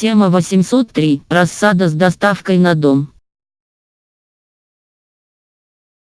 Тема 803. Рассада с доставкой на дом.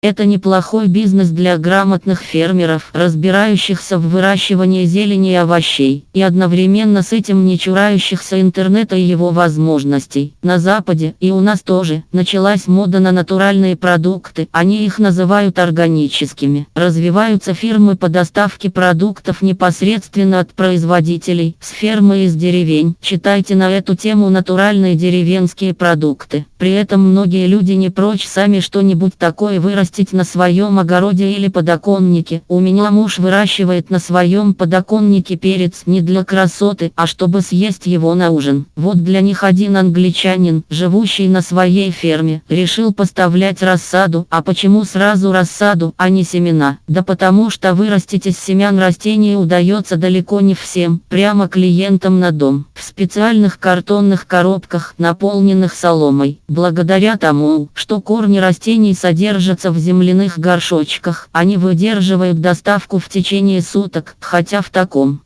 Это неплохой бизнес для грамотных фермеров, разбирающихся в выращивании зелени и овощей, и одновременно с этим не чурающихся интернета и его возможностей. На Западе, и у нас тоже, началась мода на натуральные продукты, они их называют органическими. Развиваются фирмы по доставке продуктов непосредственно от производителей, с фермы из деревень. Читайте на эту тему натуральные деревенские продукты. При этом многие люди не прочь сами что-нибудь такое вырастить вырастить на своем огороде или подоконнике. У меня муж выращивает на своем подоконнике перец не для красоты, а чтобы съесть его на ужин. Вот для них один англичанин, живущий на своей ферме, решил поставлять рассаду. А почему сразу рассаду, а не семена? Да потому что вырастить из семян растения удается далеко не всем, прямо клиентам на дом. В специальных картонных коробках, наполненных соломой. Благодаря тому, что корни растений содержатся в земляных горшочках. Они выдерживают доставку в течение суток, хотя в таком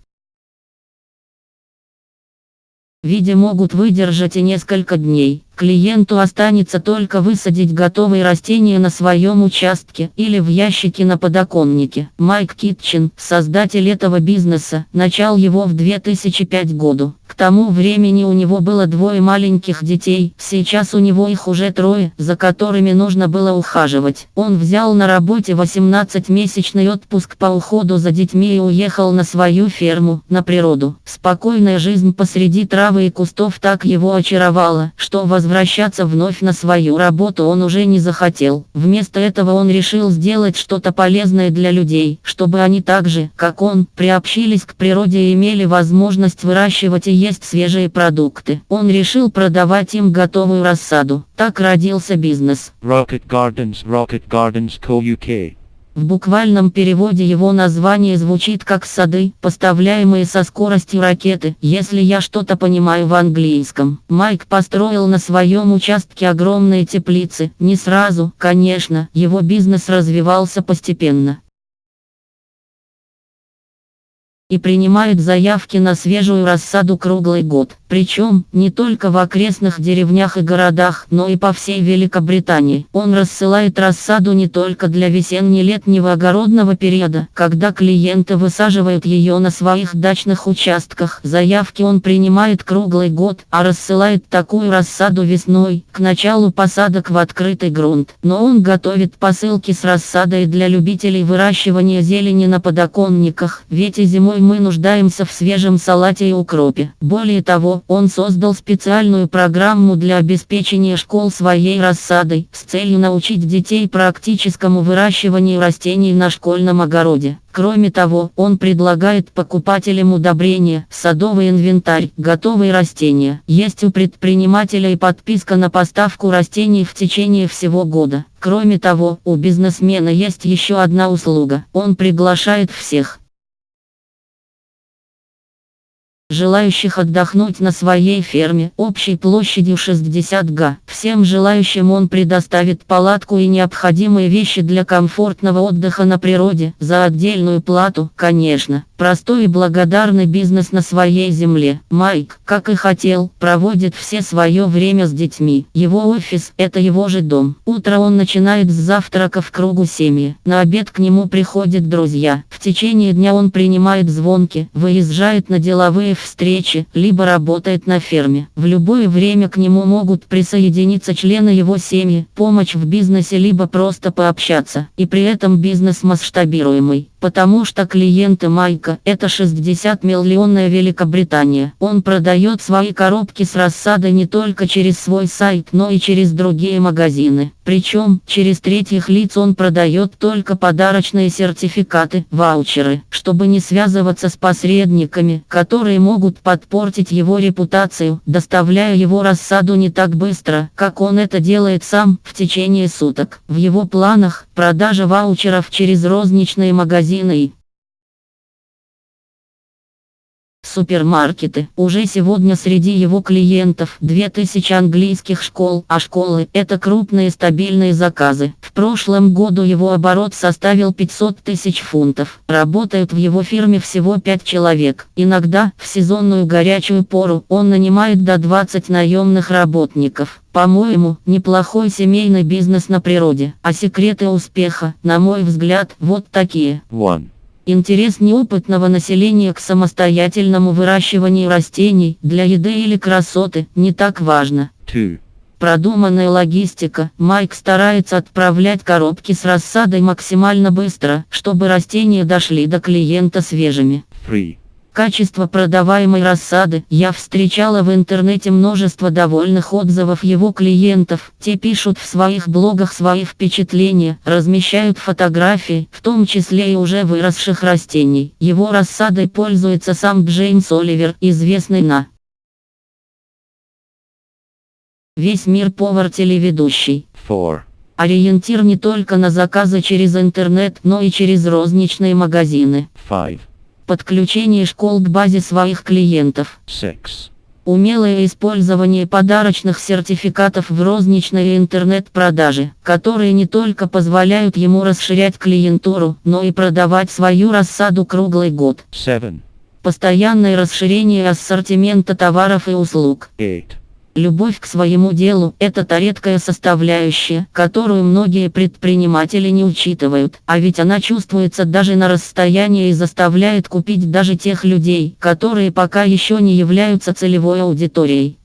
виде могут выдержать и несколько дней. Клиенту останется только высадить готовые растения на своем участке или в ящике на подоконнике. Майк Китчен, создатель этого бизнеса, начал его в 2005 году. К тому времени у него было двое маленьких детей, сейчас у него их уже трое, за которыми нужно было ухаживать. Он взял на работе 18-месячный отпуск по уходу за детьми и уехал на свою ферму, на природу. Спокойная жизнь посреди травы и кустов так его очаровала, что возвращаться вновь на свою работу он уже не захотел. Вместо этого он решил сделать что-то полезное для людей, чтобы они так же, как он, приобщились к природе и имели возможность выращивать и есть свежие продукты. Он решил продавать им готовую рассаду. Так родился бизнес. Rocket Gardens Rocket Gardens Co. UK в буквальном переводе его название звучит как «сады, поставляемые со скоростью ракеты», если я что-то понимаю в английском. Майк построил на своем участке огромные теплицы. Не сразу, конечно, его бизнес развивался постепенно и принимает заявки на свежую рассаду круглый год. Причем, не только в окрестных деревнях и городах, но и по всей Великобритании. Он рассылает рассаду не только для весенне-летнего огородного периода, когда клиенты высаживают ее на своих дачных участках. Заявки он принимает круглый год, а рассылает такую рассаду весной, к началу посадок в открытый грунт. Но он готовит посылки с рассадой для любителей выращивания зелени на подоконниках, ведь и зимой мы нуждаемся в свежем салате и укропе. Более того, он создал специальную программу для обеспечения школ своей рассадой, с целью научить детей практическому выращиванию растений на школьном огороде. Кроме того, он предлагает покупателям удобрения, садовый инвентарь, готовые растения. Есть у предпринимателя и подписка на поставку растений в течение всего года. Кроме того, у бизнесмена есть еще одна услуга. Он приглашает всех, желающих отдохнуть на своей ферме общей площадью 60 га. Всем желающим он предоставит палатку и необходимые вещи для комфортного отдыха на природе за отдельную плату, конечно. Простой и благодарный бизнес на своей земле. Майк, как и хотел, проводит все свое время с детьми. Его офис – это его же дом. Утро он начинает с завтрака в кругу семьи. На обед к нему приходят друзья. В течение дня он принимает звонки, выезжает на деловые встречи, либо работает на ферме. В любое время к нему могут присоединиться члены его семьи, помощь в бизнесе, либо просто пообщаться. И при этом бизнес масштабируемый. Потому что клиенты Майка – это 60 миллионная Великобритания. Он продает свои коробки с рассадой не только через свой сайт, но и через другие магазины. Причем, через третьих лиц он продает только подарочные сертификаты, ваучеры, чтобы не связываться с посредниками, которые могут подпортить его репутацию, доставляя его рассаду не так быстро, как он это делает сам, в течение суток. В его планах, продажа ваучеров через розничные магазины супермаркеты. Уже сегодня среди его клиентов 2000 английских школ, а школы – это крупные стабильные заказы. В прошлом году его оборот составил 500 тысяч фунтов. Работают в его фирме всего 5 человек. Иногда, в сезонную горячую пору, он нанимает до 20 наемных работников. По-моему, неплохой семейный бизнес на природе. А секреты успеха, на мой взгляд, вот такие. 1. Интерес неопытного населения к самостоятельному выращиванию растений для еды или красоты не так важно. 2. Продуманная логистика. Майк старается отправлять коробки с рассадой максимально быстро, чтобы растения дошли до клиента свежими. 3. Качество продаваемой рассады. Я встречала в интернете множество довольных отзывов его клиентов. Те пишут в своих блогах свои впечатления, размещают фотографии, в том числе и уже выросших растений. Его рассадой пользуется сам Джеймс Оливер, известный на весь мир повар-телеведущий. 4. Ориентир не только на заказы через интернет, но и через розничные магазины. 5. Подключение школ к базе своих клиентов. 6. Умелое использование подарочных сертификатов в розничной и интернет-продаже, которые не только позволяют ему расширять клиентуру, но и продавать свою рассаду круглый год. 7. Постоянное расширение ассортимента товаров и услуг. 8. Любовь к своему делу – это та редкая составляющая, которую многие предприниматели не учитывают, а ведь она чувствуется даже на расстоянии и заставляет купить даже тех людей, которые пока еще не являются целевой аудиторией.